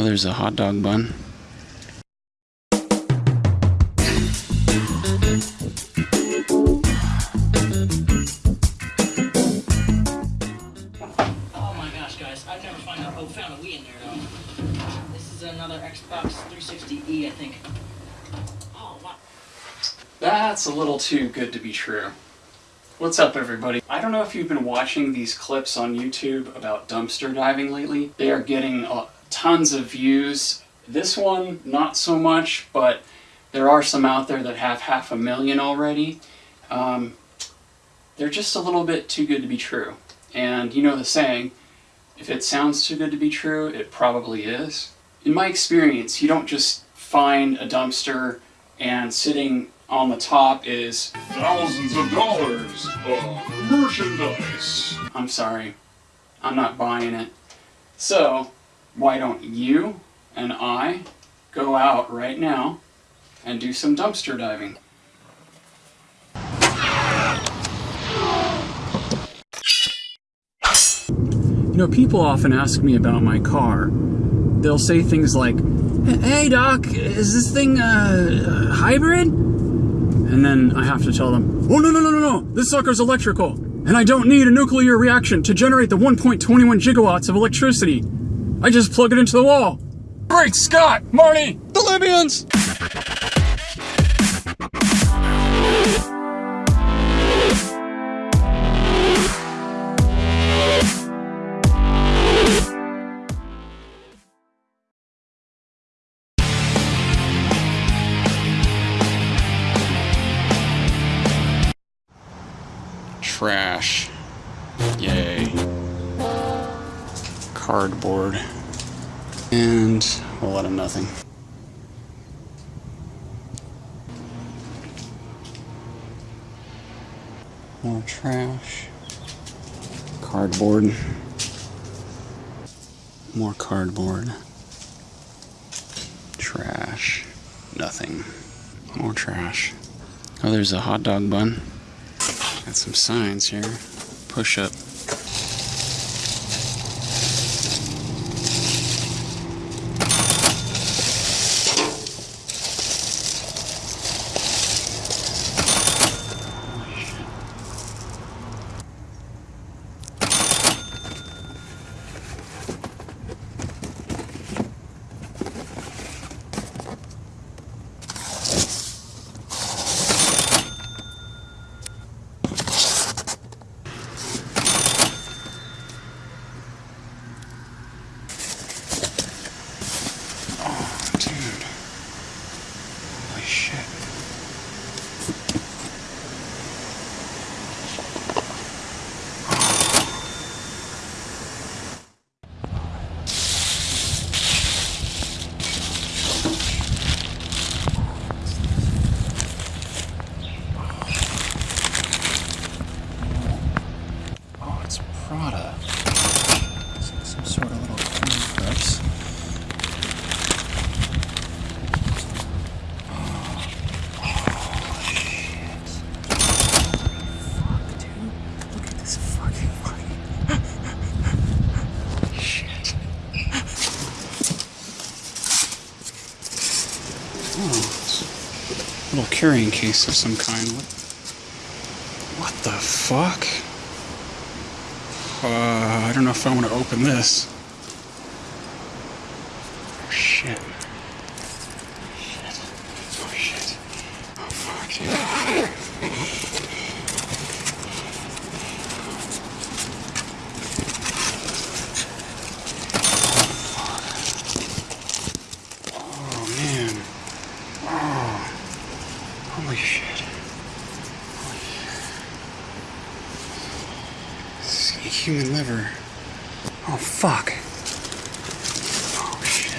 Oh, there's a hot dog bun. Oh my gosh, guys, I've never found a, oh, found a Wii in there though. This is another Xbox 360E, I think. Oh wow. That's a little too good to be true. What's up, everybody? I don't know if you've been watching these clips on YouTube about dumpster diving lately. They are getting uh, tons of views. This one, not so much, but there are some out there that have half a million already. Um, they're just a little bit too good to be true. And you know the saying, if it sounds too good to be true, it probably is. In my experience, you don't just find a dumpster and sitting on the top is thousands of dollars of merchandise. I'm sorry, I'm not buying it. So, why don't you and I go out right now and do some dumpster diving? You know, people often ask me about my car. They'll say things like, Hey doc, is this thing uh, hybrid? And then I have to tell them, Oh no no no no no, this sucker's electrical. And I don't need a nuclear reaction to generate the 1.21 gigawatts of electricity. I just plug it into the wall. Great Scott! Marty! The Libyans! Trash. Yay. Cardboard. And a lot of nothing. More trash. Cardboard. More cardboard. Trash. Nothing. More trash. Oh, there's a hot dog bun. Got some signs here. Push up. Prada. Some sort of little coin purse. Fuck, dude. Look at this fucking money. Shit. Little carrying case of some kind. What, what the fuck? Uh, I don't know if I want to open this. Oh, shit. Shit. Oh, shit. Oh, fuck. Oh, man. Oh. Holy shit. This is a human liver. Oh, fuck. Oh, shit.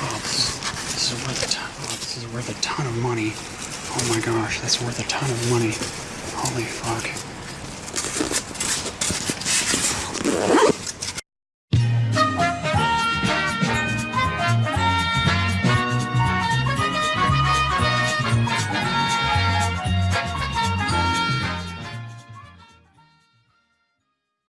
Oh, this, this is worth a ton. Oh, this is worth a ton of money. Oh my gosh, that's worth a ton of money. Holy fuck.